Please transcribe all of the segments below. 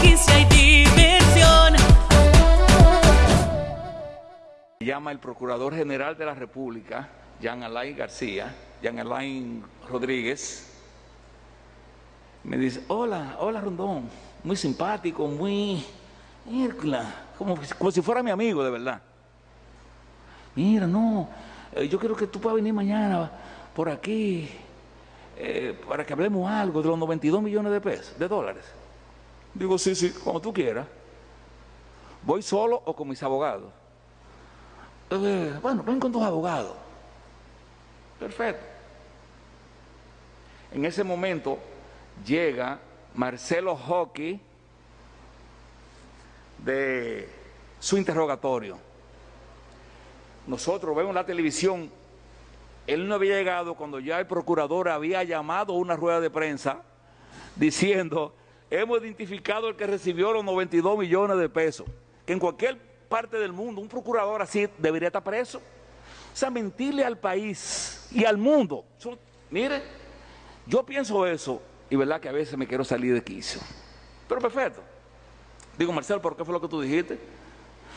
franquicia y diversión. Llama el Procurador General de la República, Jean Alain García, Jean Alain Rodríguez. Me dice, hola, hola Rondón, muy simpático, muy... como, como si fuera mi amigo, de verdad. Mira, no, eh, yo quiero que tú puedas venir mañana por aquí eh, para que hablemos algo de los 92 millones de pesos, de dólares. Digo, sí, sí, como tú quieras. ¿Voy solo o con mis abogados? Eh, bueno, ven con tus abogados. Perfecto. En ese momento llega Marcelo Hockey de su interrogatorio. Nosotros vemos la televisión, él no había llegado cuando ya el procurador había llamado una rueda de prensa diciendo, hemos identificado el que recibió los 92 millones de pesos, que en cualquier parte del mundo un procurador así debería estar preso. O sea, mentirle al país y al mundo. mire, yo pienso eso y verdad que a veces me quiero salir de quicio. Pero perfecto. Digo, Marcelo, ¿por qué fue lo que tú dijiste?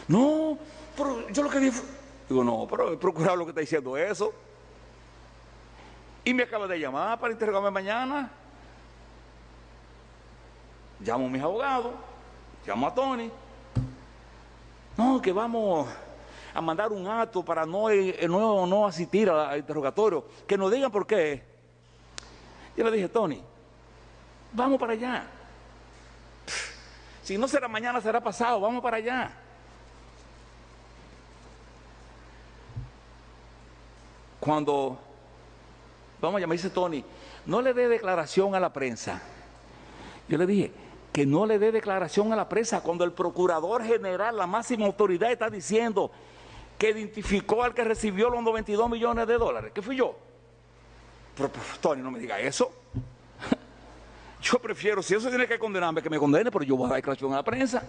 No, pero yo lo que dije Digo, no, pero el procurador lo que está diciendo eso. Y me acaba de llamar para interrogarme mañana. Llamo a mis abogados, llamo a Tony. No, que vamos a mandar un acto para no, eh, no, no asistir al interrogatorio. Que nos digan por qué. Yo le dije, Tony, vamos para allá. Si no será mañana, será pasado, vamos para allá. Cuando, vamos a llamar, dice Tony, no le dé declaración a la prensa. Yo le dije, que no le dé declaración a la prensa cuando el procurador general, la máxima autoridad, está diciendo que identificó al que recibió los 92 millones de dólares. ¿Qué fui yo? Pero, Tony, no me diga eso. Yo prefiero, si eso tiene que condenarme, que me condene, pero yo voy a dar declaración a la prensa.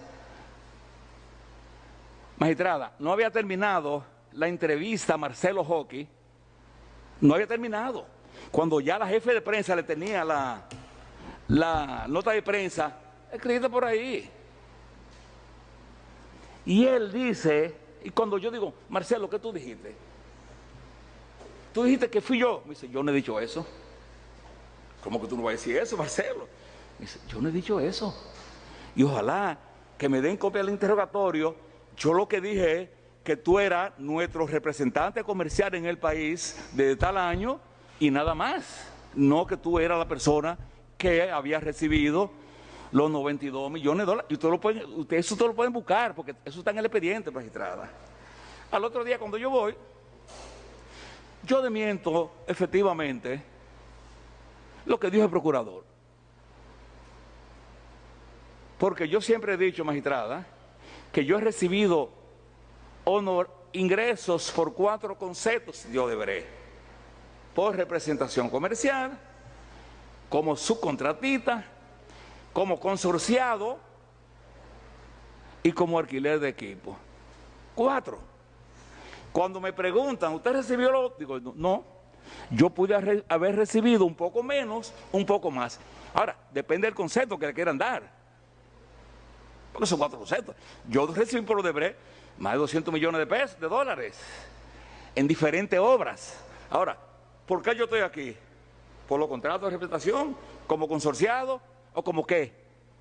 Magistrada, no había terminado la entrevista a Marcelo Hockey, no había terminado. Cuando ya la jefe de prensa le tenía la, la nota de prensa escrita por ahí. Y él dice, y cuando yo digo, Marcelo, ¿qué tú dijiste? Tú dijiste que fui yo. Me dice, yo no he dicho eso. ¿Cómo que tú no vas a decir eso, Marcelo? Me dice, yo no he dicho eso. Y ojalá que me den copia del interrogatorio. Yo lo que dije es que tú eras nuestro representante comercial en el país de tal año y nada más. No que tú eras la persona que había recibido los 92 millones de dólares. Y ustedes lo pueden, ustedes eso lo pueden buscar, porque eso está en el expediente, magistrada. Al otro día, cuando yo voy, yo demiento efectivamente lo que dijo el procurador. Porque yo siempre he dicho, magistrada, que yo he recibido honor, ingresos por cuatro conceptos, yo deberé. Por representación comercial, como subcontratista, como consorciado y como alquiler de equipo. Cuatro. Cuando me preguntan, ¿usted recibió lo? Digo, no, yo pude haber recibido un poco menos, un poco más. Ahora, depende del concepto que le quieran dar. Porque son cuatro conceptos. Yo recibí por Odebrecht más de 200 millones de pesos, de dólares, en diferentes obras. Ahora, ¿por qué yo estoy aquí? ¿Por los contratos de representación? ¿Como consorciado? ¿O como qué?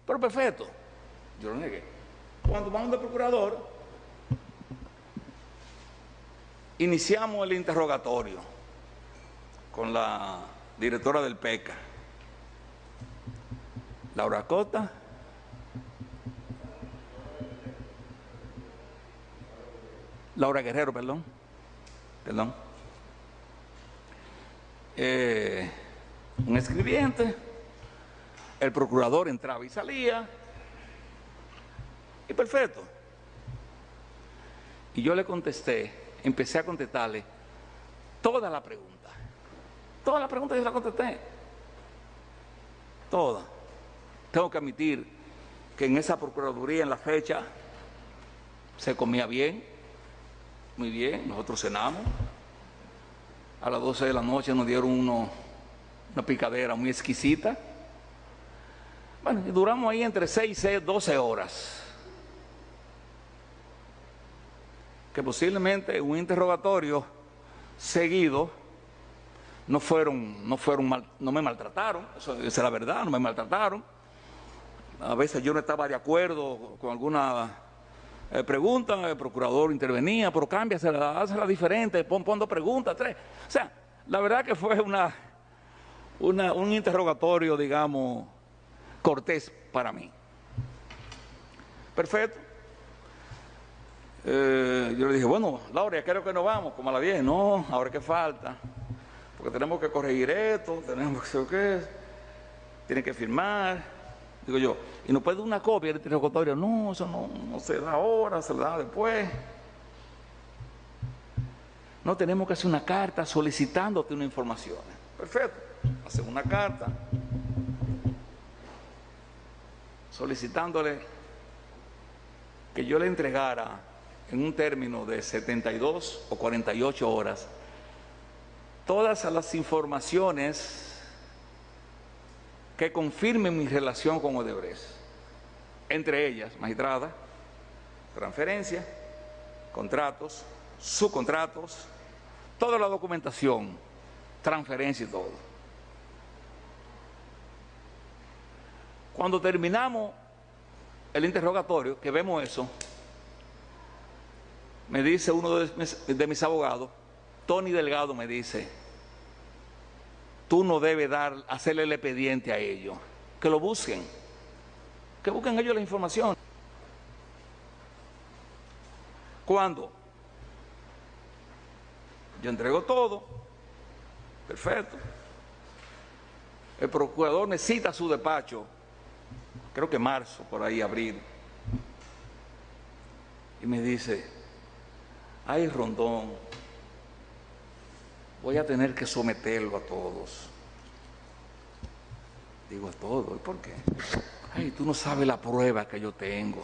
Pero perfecto. Yo lo negué. Cuando vamos de procurador, iniciamos el interrogatorio con la directora del PECA, Laura Cota, Laura Guerrero, perdón, perdón, eh, un escribiente, el procurador entraba y salía, y perfecto. Y yo le contesté, empecé a contestarle toda la pregunta. Todas las preguntas yo las contesté. Todas. Tengo que admitir que en esa procuraduría, en la fecha, se comía bien, muy bien. Nosotros cenamos. A las 12 de la noche nos dieron una picadera muy exquisita. Bueno, duramos ahí entre 6 y 12 horas. Que posiblemente un interrogatorio seguido no fueron, no fueron mal, no me maltrataron, eso, es la verdad, no me maltrataron. A veces yo no estaba de acuerdo con alguna eh, pregunta, el procurador intervenía, pero cámbiasela, hazla diferente, pon, pon dos preguntas, tres. O sea, la verdad que fue una, una, un interrogatorio, digamos, cortés para mí. Perfecto. Eh, yo le dije, bueno, Laura, creo que nos vamos, como a las 10. No, ahora qué falta. Porque tenemos que corregir esto, tenemos que qué. Tienen que firmar. Digo yo, ¿y no puede una copia del interrogatorio? No, eso no, no se da ahora, se da después. No tenemos que hacer una carta solicitándote una información. Perfecto. Hacemos una carta solicitándole que yo le entregara en un término de 72 o 48 horas todas las informaciones que confirmen mi relación con Odebrecht. Entre ellas, magistrada, transferencia, contratos, subcontratos, toda la documentación, transferencia y todo. Cuando terminamos el interrogatorio, que vemos eso, me dice uno de mis, abogados, Tony Delgado me dice, tú no debes dar, hacerle el expediente a ellos, que lo busquen, que busquen ellos la información. ¿Cuándo? Yo entrego todo, perfecto. El procurador necesita su despacho, creo que marzo, por ahí, abril. Y me dice, ay Rondón, voy a tener que someterlo a todos. Digo a todos, ¿y por qué? Ay, tú no sabes la prueba que yo tengo.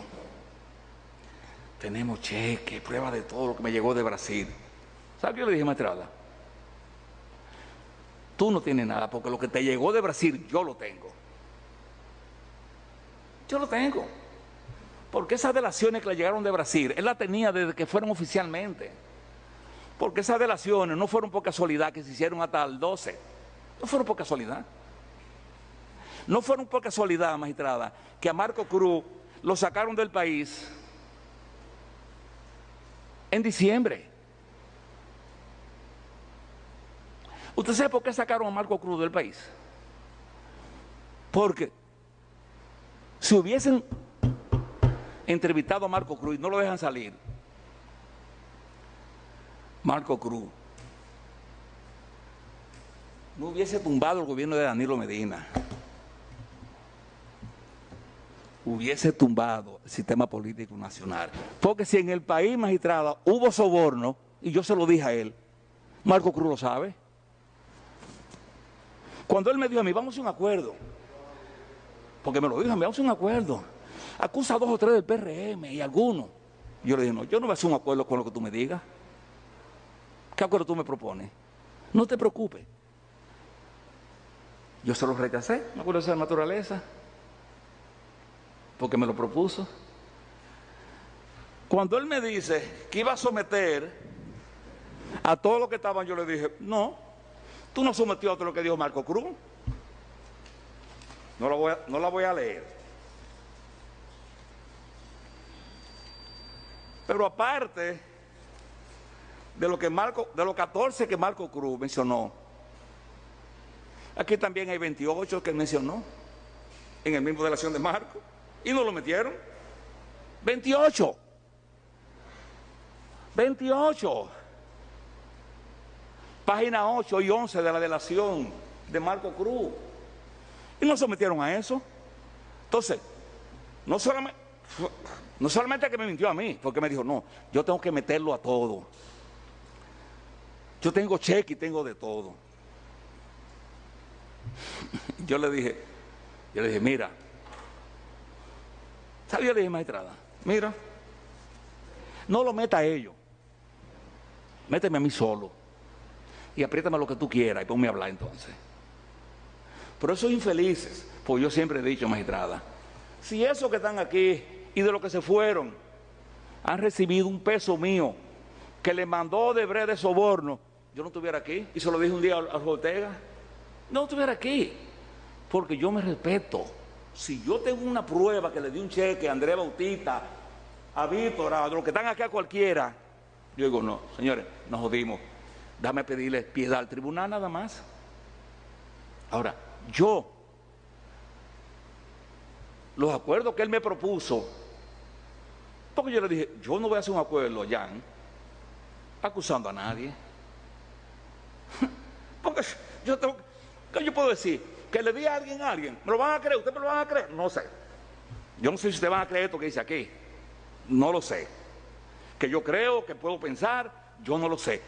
Tenemos cheque, prueba de todo lo que me llegó de Brasil. ¿Sabes qué le dije, maestrada? Tú no tienes nada, porque lo que te llegó de Brasil, yo lo tengo. Yo lo tengo. Porque esas delaciones que le llegaron de Brasil, él la tenía desde que fueron oficialmente. Porque esas delaciones no fueron por casualidad que se hicieron hasta el 12. No fueron por casualidad. No fueron por casualidad, magistrada, que a Marco Cruz lo sacaron del país en diciembre. ¿Usted sabe por qué sacaron a Marco Cruz del país? Porque si hubiesen entrevistado a Marco Cruz no lo dejan salir, Marco Cruz no hubiese tumbado el gobierno de Danilo Medina, hubiese tumbado el sistema político nacional. Porque si en el país, magistrada, hubo soborno, y yo se lo dije a él, Marco Cruz lo sabe. Cuando él me dijo a mí, vamos a un acuerdo, porque me lo dijo vamos a un acuerdo, acusa a dos o tres del PRM y algunos. Yo le dije, no, yo no voy a hacer un acuerdo con lo que tú me digas. ¿Qué acuerdo tú me propones? No te preocupes. Yo se lo rechacé, me acuerdo de esa naturaleza, porque me lo propuso. Cuando él me dice que iba a someter a todo lo que estaban, yo le dije, no, tú no sometió a todo lo que dijo Marco Cruz. No la voy a, no la voy a leer. Pero aparte de lo que Marco, de los 14 que Marco Cruz mencionó, aquí también hay 28 que mencionó en el mismo de la acción de Marco y no lo metieron. 28. 28. Página 8 y 11 de la delación de Marco Cruz. Y no sometieron a eso. Entonces, no solamente, no solamente que me mintió a mí, porque me dijo, no, yo tengo que meterlo a todo. Yo tengo cheque y tengo de todo. Yo le dije, yo le dije, mira, ¿sabes? Yo le dije, maestrada, mira, no lo meta a ellos, méteme a mí solo y apriétame lo que tú quieras y ponme a hablar entonces. Pero esos infelices, Pues yo siempre he dicho, magistrada, si esos que están aquí y de los que se fueron han recibido un peso mío que le mandó de de soborno, yo no estuviera aquí. Y se lo dije un día a Ortega, no estuviera aquí, porque yo me respeto. Si yo tengo una prueba que le di un cheque a Andrés Bautista, a Víctor, a los que están aquí a cualquiera, yo digo, no, señores, nos jodimos. Dame pedirle piedad al tribunal nada más. Ahora, yo, los acuerdos que él me propuso, porque yo le dije, yo no voy a hacer un acuerdo, Jan, acusando a nadie. Porque yo tengo, ¿qué yo puedo decir? Que le di a alguien a alguien, ¿me lo van a creer? ¿Ustedes me lo van a creer? No sé. Yo no sé si ustedes van a creer esto que dice aquí. No lo sé. Que yo creo, que puedo pensar, yo no lo sé.